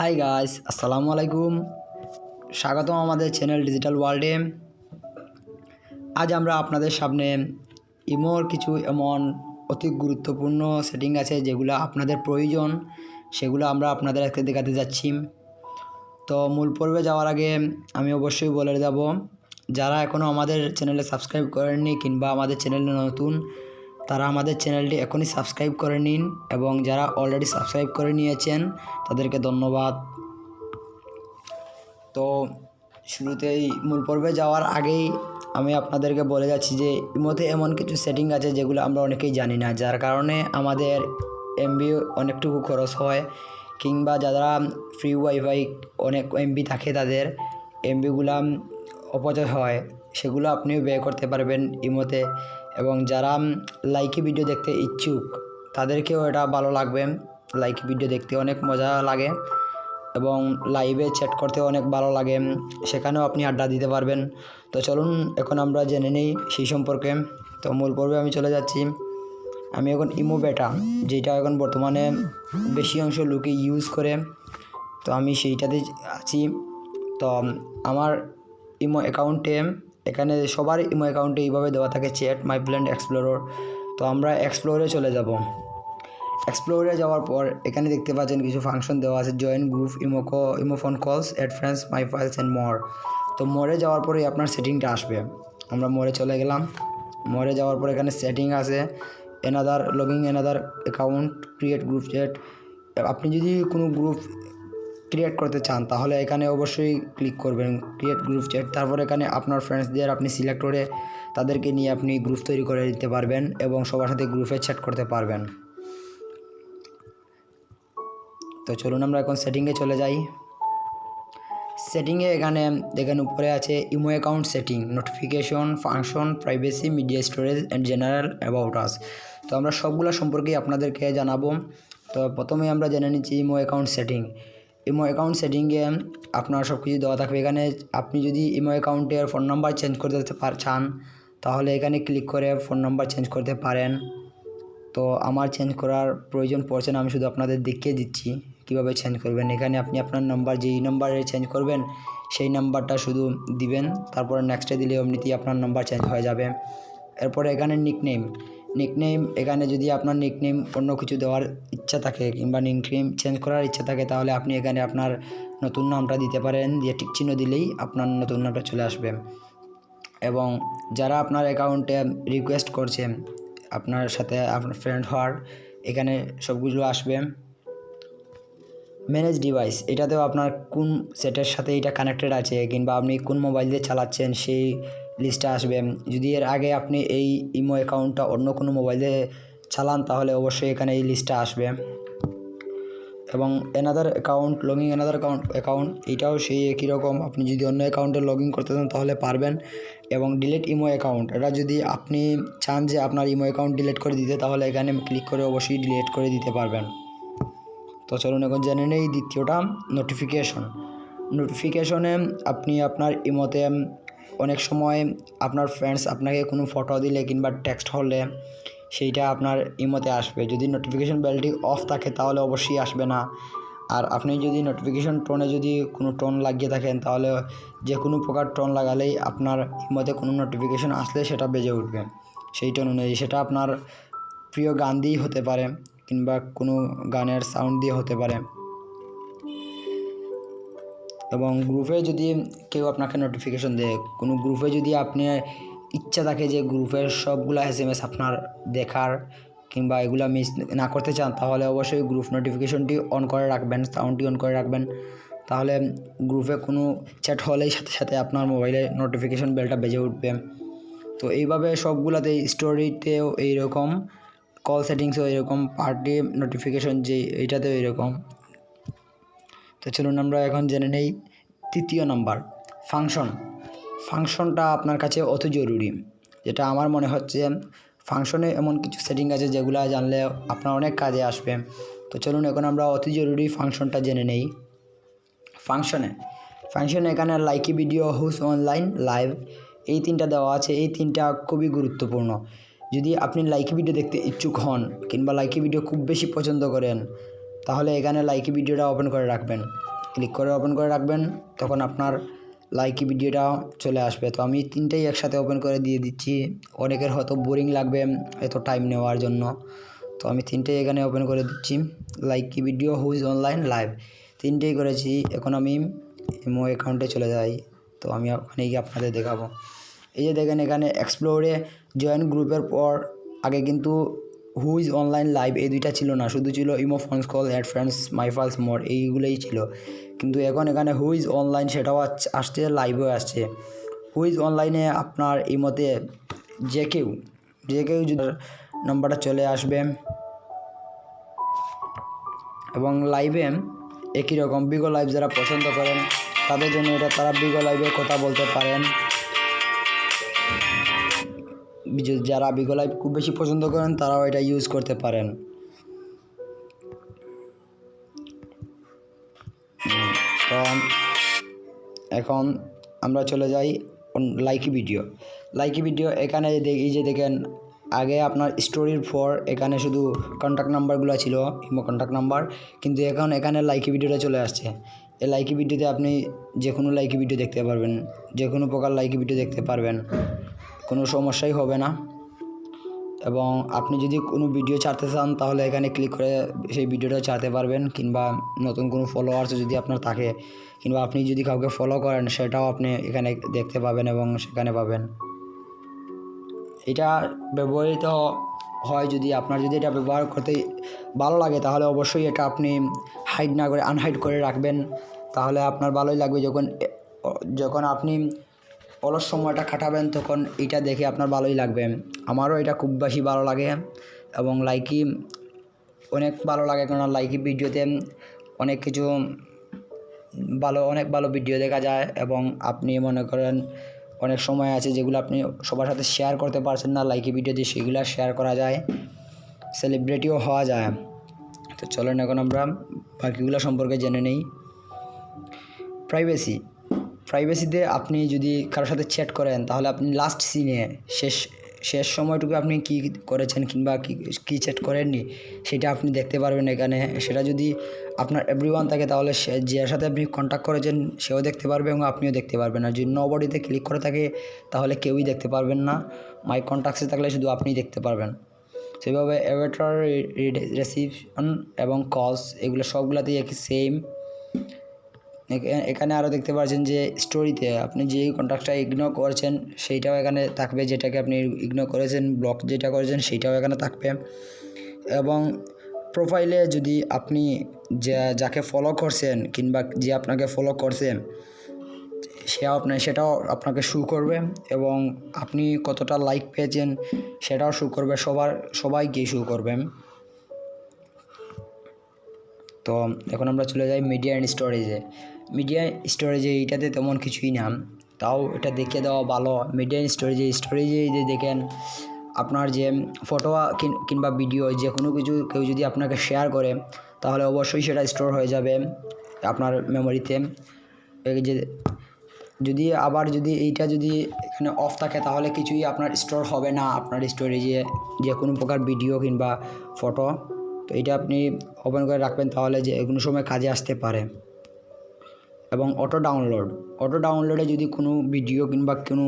Hi guys আসসালামু আলাইকুম স্বাগতম আমাদের চ্যানেল ডিজিটাল ওয়ার্ল্ডে আজ আমরা আপনাদের সামনে ইমোর কিছু এমন অতি গুরুত্বপূর্ণ সেটিং আছে যেগুলো আপনাদের প্রয়োজন। সেগুলো আমরা আপনাদের আজকে দেখাতে যাচ্ছি। তো মূল পর্বে যাওয়ার আগে আমি অবশ্যই বলে যাব যারা এখনও আমাদের চ্যানেলে সাবস্ক্রাইব করেননি কিংবা আমাদের চ্যানেলে নতুন তারা আমাদের চ্যানেলটি এখনই সাবস্ক্রাইব করে নিন এবং যারা অলরেডি সাবস্ক্রাইব করে নিয়েছেন, তাদেরকে ধন্যবাদ। তো শুরুতেই মূল পর্বে যাওয়ার আগেই আমি আপনাদেরকে বলে যাচ্ছি যে ইমোতে এমন কিছু সেটিং আছে যেগুলো আমরা অনেকেই জানি না, যার কারণে আমাদের এমবি অনেকটুকু খরচ হয় কিংবা যারা ফ্রি ওয়াইফাই অনেক এমবি থাকে তাদের এমবিগুলা অপচয় হয়, সেগুলো আপনিও ব্যয় করতে পারবেন ইমোতে এবং যারা লাইকি ভিডিও দেখতে ইচ্ছুক, তাদেরকেও এটা ভালো লাগবে। লাইকি ভিডিও দেখতে অনেক মজা লাগে এবং লাইভে চ্যাট করতে অনেক ভালো লাগে। সেখানেও আপনি আড্ডা দিতে পারবেন। তো চলুন, এখন আমরা জেনে নিই সেই সম্পর্কে। তো মূল পর্বে আমি চলে যাচ্ছি। আমি এখন ইমো বেটা, যেটা এখন বর্তমানে বেশি অংশ লোকে ইউজ করে। তো আমি সেইটাতে আছি। তো আমার ইমো অ্যাকাউন্টে এখানে সবার ইমো অ্যাকাউন্টে এইভাবে দেওয়া থাকে চ্যাট মাই ব্ল্যান্ড এক্সপ্লোরর তো আমরা এক্সপ্লোরে চলে যাব। এক্সপ্লোরে যাওয়ার পর এখানে দেখতে পাচ্ছেন কিছু ফাংশন দেওয়া আছে join group ইমোকো imo phone calls add friends my files and more তো মোরে যাওয়ার পরেই আপনার সেটিংটা আসবে। আমরা মোরে চলে গেলাম। মোরে যাওয়ার পর এখানে সেটিং আছে। Another logging another account create group chat আপনি যদি কোনো গ্রুপ ক্রিয়েট করতে চান, তাহলে এখানে অবশ্যই ক্লিক করবেন ক্রিয়েট গ্রুপ চ্যাট তারপর এখানে আপনার ফ্রেন্ডসদের আপনি সিলেক্ট করে তাদেরকে নিয়ে আপনি গ্রুপ তৈরি করে দিতে পারবেন এবং সবার সাথে গ্রুপে চ্যাট করতে পারবেন। তো চলুন আমরা এখন সেটিংয়ে চলে যাই। সেটিংয়ে এখানে, দেখেন উপরে আছে imo account setting notification function privacy media storage and general about us তো আমরা সবগুলো সম্পর্কেই আপনাদেরকে জানাব। তো প্রথমে আমরা জেনে নিচ্ছি imo account setting imo account সেটিংয়ে আপনার সব কিছু দেওয়া থাকবে। এখানে আপনি যদি ইমো অ্যাকাউন্টের ফোন নাম্বার চেঞ্জ করতে চান, তাহলে এখানে ক্লিক করে ফোন নাম্বার চেঞ্জ করতে পারেন। তো আমার চেঞ্জ করার প্রয়োজন পড়ছে না, আমি শুধু আপনাদের দেখিয়ে দিচ্ছি কীভাবে চেঞ্জ করবেন। এখানে আপনি আপনার নাম্বার যেই নাম্বারে চেঞ্জ করবেন, সেই নাম্বারটা শুধু দিবেন। তারপরে নেক্সটে দিলে এমনিতেই আপনার নাম্বার চেঞ্জ হয়ে যাবে। এরপরে এখানে নিকনেম নিকনেম এখানে যদি আপনার নিকনেম অন্য কিছু দেওয়ার ইচ্ছা থাকে কিংবা নিকনেম চেঞ্জ করার ইচ্ছা থাকে, তাহলে আপনি এখানে আপনার নতুন নামটা দিতে পারেন, দিয়ে টিক চিহ্ন দিলেই আপনার নতুন নামটা চলে আসবে। এবং যারা আপনার অ্যাকাউন্টে রিকোয়েস্ট করছে, আপনার সাথে আপনার ফ্রেন্ড হওয়ার, এখানে সবগুলো আসবে। ম্যানেজ ডিভাইস এটাতেও আপনার কোন সেটের সাথে এটা কানেক্টেড আছে, কিংবা আপনি কোন মোবাইল দিয়ে চালাচ্ছেন, সেই লিস্টটা আসবে। যদি এর আগে আপনি এই ইমো অ্যাকাউন্টটা অন্য কোনো মোবাইল চালান, তাহলে অবশ্যই এখানে এই লিস্টটা আসবে। এবং another account logging another account account এটাও সেই একই রকম। আপনি যদি অন্য অ্যাকাউন্টে লগ ইন করতে চান, তাহলে পারবেন। এবং ডিলিট ইমো অ্যাকাউন্ট এটা যদি আপনি চান যে আপনার ইমো অ্যাকাউন্ট ডিলিট করে দিতে, তাহলে এখানে ক্লিক করে অবশ্যই ডিলিট করে দিতে পারবেন। তো চলুন এখন জেনে নেই দ্বিতীয়টা নোটিফিকেশন নোটিফিকেশনে আপনি আপনার ইমোতে অনেক সময় আপনার ফ্রেন্ডস আপনাকে কোনো ফটো দিলে কিংবা টেক্সট হলে সেইটা আপনার ইমোতে আসবে। যদি নোটিফিকেশন বেলটি অফ থাকে তাহলে অবশ্যই আসবে না। আর আপনি যদি নোটিফিকেশন টোনে যদি কোনো টোন লাগিয়ে থাকেন তাহলে যে কোনো প্রকার টোন লাগালেই আপনার ইমোতে কোনো নোটিফিকেশন আসলে সেটা বেজে উঠবে। সেই টোন অনুযায়ী সেটা আপনার প্রিয় গান দিয়েই হতে পারে কিংবা কোনো গানের সাউন্ড দিয়ে হতে পারে। এবং গ্রুপে যদি কেউ আপনাকে নোটিফিকেশন দেয়, কোনো গ্রুপে যদি আপনি ইচ্ছা থাকে যে গ্রুপের সবগুলো এস এম এস আপনার দেখার কিংবা এগুলো মিস না করতে চান, তাহলে অবশ্যই গ্রুপ নোটিফিকেশনটি অন করে রাখবেন সাউন্ডটি অন করে রাখবেন। তাহলে গ্রুপে কোনো চ্যাট হলেই সাথে সাথে আপনার মোবাইলে নোটিফিকেশন বেলটা বেজে উঠবে। তো এইভাবে সবগুলোতে স্টোরিতেও এইরকম কল সেটিংসও এরকম পার্টি নোটিফিকেশন যে এইটাতেও এরকম তো চলুন আমরা এখন জেনে নেই। তৃতীয় নাম্বার, ফাংশন। ফাংশনটা আপনার কাছে অত জরুরি। যেটা আমার মনে হচ্ছে ফাংশনে এমন কিছু সেটিং আছে যেগুলো জানলে আপনার অনেক কাজে আসবে। তো চলুন এখন আমরা অতি জরুরি ফাংশনটা জেনে নেই। ফাংশনে। ফাংশনে এখানে Likee video, who's online, live, এই তিনটা দেওয়া আছে। এই তিনটা খুবই গুরুত্বপূর্ণ। যদি আপনি লাইকি ভিডিও দেখতে ইচ্ছুক হন কিংবা লাইকি ভিডিও খুব বেশি পছন্দ করেন, তাহলে এখানে লাইকি ভিডিওটা ওপেন করে রাখবেন। ক্লিক করে ওপেন করে রাখবেন, তখন আপনার লাইকি ভিডিওটা চলে আসবে। তো আমি তিনটেই একসাথে ওপেন করে দিয়ে দিচ্ছি। অনেকের হয়তো বোরিং লাগবে, এত টাইম নেওয়ার জন্য। তো আমি তিনটেই এখানে ওপেন করে দিচ্ছি। Likee video who's online live তিনটেই করেছি, এখন আমি ইমো অ্যাকাউন্টে চলে যাই। তো আমি ওখানে গিয়ে আপনাদের দেখাবো। এই যে দেখেন এখানে এক্সপ্লোরে জয়েন গ্রুপের পর আগে কিন্তু হুইজ অনলাইন লাইভ এই দুইটা ছিল না। শুধু ছিল imo phones call add friends my files more এইগুলোই ছিল। কিন্তু এখন এখানে হুইজ অনলাইন সেটাও আসছে লাইভও আসছে। হুইজ অনলাইনে আপনার ইমোতে যে কেউ যে কেউ নাম্বারটা চলে আসবে এবং লাইভে একই রকম বিগো লাইভ যারা পছন্দ করেন, তাদের জন্য এটা তারা বিগো লাইভে কথা বলতে পারেন। যারা বিগো লাইভ খুব বেশি পছন্দ করেন, তারাও এটা ইউজ করতে পারেন। এখন আমরা চলে যাই লাইকি ভিডিও। লাইকি ভিডিও এখানে দে- এই যে দেখেন, আগে আপনার স্টোরির পর এখানে শুধু কন্ট্যাক্ট নাম্বারগুলো ছিল ইমো কন্ট্যাক্ট নাম্বার কিন্তু এখন এখানে লাইকি ভিডিওটা চলে আসছে। এই লাইকি ভিডিওতে আপনি যে কোনো লাইকি ভিডিও দেখতে পারবেন যে কোনো প্রকার লাইকি ভিডিও দেখতে পারবেন। কোনো সমস্যাই হবে না। এবং আপনি যদি কোনো ভিডিও ছাড়তে চান, তাহলে এখানে ক্লিক করে সেই ভিডিওটা ছাড়তে পারবেন, কিংবা নতুন কোনো ফলোয়ার্স যদি আপনার থাকে, কিংবা আপনি যদি কাউকে ফলো করেন, সেটাও আপনি এখানে দেখতে পাবেন এবং সেখানে পাবেন। এটা ব্যবহৃত হয় যদি আপনার যদি এটা ব্যবহার করতে ভালো লাগে, তাহলে অবশ্যই এটা আপনি হাইড না করে আনহাইড করে রাখবেন। তাহলে আপনার ভালোই লাগবে যখন যখন আপনি অলস সময়টা কাটাবেন, তখন এটা দেখে আপনার ভালোই লাগবে। আমারও এটা খুব বেশি ভালো লাগে এবং লাইকি অনেক ভালো লাগে কেন লাইকি ভিডিওতে অনেক কিছু ভালো, অনেক ভালো ভিডিও দেখা যায় এবং আপনি মনে করেন অনেক সময় আছে যেগুলো আপনি সবার সাথে শেয়ার করতে পারছেন না, লাইকি ভিডিও দিয়ে সেগুলো শেয়ার করা যায় সেলিব্রিটিও হওয়া যায়। তো চলেন এখন আমরা বাকিগুলো সম্পর্কে জেনে নেই। প্রাইভেসি প্রাইভেসিতে আপনি যদি কারোর সাথে চ্যাট করেন, তাহলে আপনি লাস্ট সিনে শেষ শেষ সময়টুকু আপনি কি করেছেন কিংবা কি, কী চ্যাট করেননি, সেটা আপনি দেখতে পারবেন এখানে। সেটা যদি আপনার এভরি ওয়ান থাকে, তাহলে সে যার সাথে আপনি কন্ট্যাক্ট করেছেন, সেও দেখতে পারবে এবং আপনিও দেখতে পারবেন। আর যদি বডিতে ক্লিক করে থাকে, তাহলে কেউই দেখতে পারবেন না। মাই কন্ট্যাক্টসে থাকলে শুধু আপনিই দেখতে পারবেন। সেভাবে অ্যাভেটার রেসিপশন এবং কলস এগুলো সবগুলোতেই একই সেম এখানে আরও দেখতে পাচ্ছেন যে স্টোরিতে আপনি যেই কন্ট্যাক্টটা ইগনোর করেছেন, সেইটাও এখানে থাকবে, যেটাকে আপনি ইগনোর করেছেন ব্লক যেটা করেছেন, সেইটাও এখানে থাকবে। এবং প্রোফাইলে যদি আপনি যা, যাকে ফলো করছেন কিংবা যে আপনাকে ফলো করছেন সে আপনার সেটাও আপনাকে শু করবে এবং আপনি কতটা লাইক পেয়েছেন সেটাও শু করবে, সবার, সবাইকে শু করবে। তো এখন আমরা চলে যাই মিডিয়া অ্যান্ড স্টোরেজে মিডিয়া স্টোরেজে এইটাতে তেমন কিছুই না। তাও এটা দেখে দেওয়া ভালো। মিডিয়া স্টোরেজে স্টোরেজে যে দেখেন, আপনার যে ফটো কিংবা ভিডিও যে কোনো কিছু কেউ যদি আপনাকে শেয়ার করে, তাহলে অবশ্যই সেটা স্টোর হয়ে যাবে আপনার মেমোরিতে যে, যদি আবার যদি এইটা যদি এখানে অফ থাকে, তাহলে কিছুই আপনার স্টোর হবে না আপনার স্টোরেজে যে কোনো প্রকার ভিডিও কিংবা ফটো তো এটা আপনি ওপেন করে রাখবেন, তাহলে যে কোনো সময় কাজে আসতে পারে। এবং অটো ডাউনলোড অটো ডাউনলোডে যদি কোনো ভিডিও কিংবা কোনো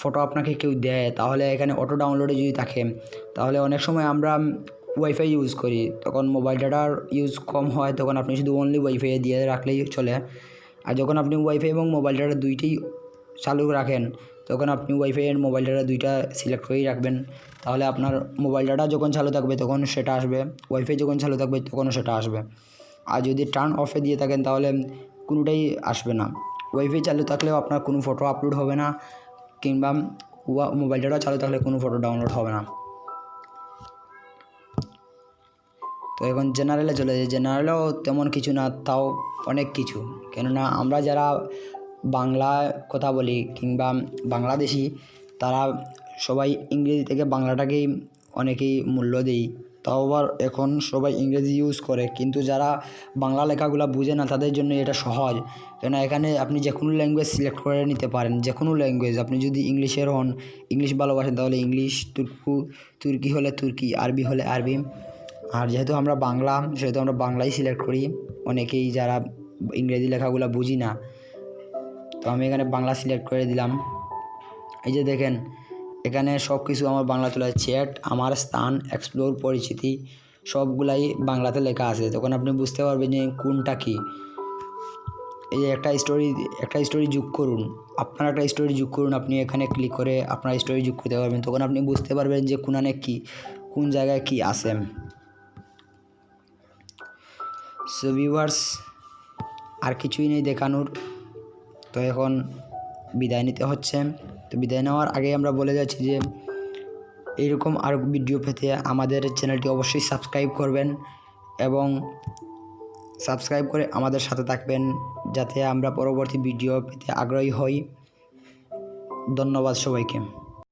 ফটো আপনাকে কেউ দেয়, তাহলে এখানে অটো ডাউনলোডে যদি থাকে, তাহলে অনেক সময় আমরা ওয়াইফাই ইউজ করি। তখন মোবাইল ডাটার ইউজ কম হয়, তখন আপনি শুধু অনলি ওয়াইফাই দিয়ে রাখলেই চলে। আর যখন আপনি ওয়াইফাই এবং মোবাইল ডাটা দুইটাই চালু রাখেন, তখন আপনি ওয়াইফাই এর মোবাইল ডাটা দুইটা সিলেক্ট করেই রাখবেন। তাহলে আপনার মোবাইল ডাটা যখন চালু থাকবে, তখন সেটা আসবে। ওয়াইফাই যখন চালু থাকবে, তখনও সেটা আসবে। আর যদি টার্ন অফে দিয়ে থাকেন তাহলে কোনোটাই আসবে না। ওয়াইফাই চালু থাকলেও আপনার কোনো ফটো আপলোড হবে না, কিংবা ওয়া- মোবাইল ডাটা চালু থাকলে কোনো ফটো ডাউনলোড হবে না। তো এখন জেনারেলে চলে যায় জেনারেলেও তেমন কিছু না, তাও অনেক কিছু। কেননা আমরা যারা বাংলা কথা বলি, কিংবা বাংলাদেশি, তারা সবাই ইংরেজি থেকে বাংলাটাকেই অনেকেই মূল্য দেই। তাও আবার এখন সবাই ইংরেজি ইউজ করে। কিন্তু যারা বাংলা লেখাগুলো বুঝে না, তাদের জন্য এটা সহজ। কেন এখানে আপনি যে কোনো ল্যাঙ্গুয়েজ সিলেক্ট করে নিতে পারেন যে কোনো ল্যাঙ্গুয়েজ আপনি যদি ইংলিশের হন, ইংলিশ ভালোবাসেন, তাহলে ইংলিশ, তুর্কু, তুর্কি হলে তুর্কি, আরবি হলে আরবি। আর যেহেতু আমরা বাংলা, সেহেতু আমরা বাংলাই সিলেক্ট করি, অনেকেই যারা ইংরেজি লেখাগুলো বুঝি না। তো আমি এখানে বাংলা সিলেক্ট করে দিলাম। এই যে দেখেন এখানে সব কিছু আমার বাংলা চলে চ্যাট আমার স্থান এক্সপ্লোর পরিচিতি, সবগুলাই বাংলাতে লেখা আছে। তখন আপনি বুঝতে পারবেন যে কোনটা কী। এই একটা স্টোরি একটা স্টোরি যোগ করুন। আপনার একটা স্টোরি যোগ করুন, আপনি এখানে ক্লিক করে আপনার স্টোরি যোগ করতে পারবেন। তখন আপনি বুঝতে পারবেন যে কোনানে কি, কোন জায়গায় কি আছে। সো ভিউয়ার্স আর কিছুই নেই দেখানোর। তো এখন বিদায় নিতে হচ্ছে। তো বিদায় নেওয়ার আগে আমরা বলে যাচ্ছি যে, এইরকম আর ভিডিও পেতে আমাদের চ্যানেলটি অবশ্যই সাবস্ক্রাইব করবেন এবং সাবস্ক্রাইব করে আমাদের সাথে থাকবেন যাতে আমরা পরবর্তী ভিডিও পেতে আগ্রহী হই। ধন্যবাদ সবাইকে।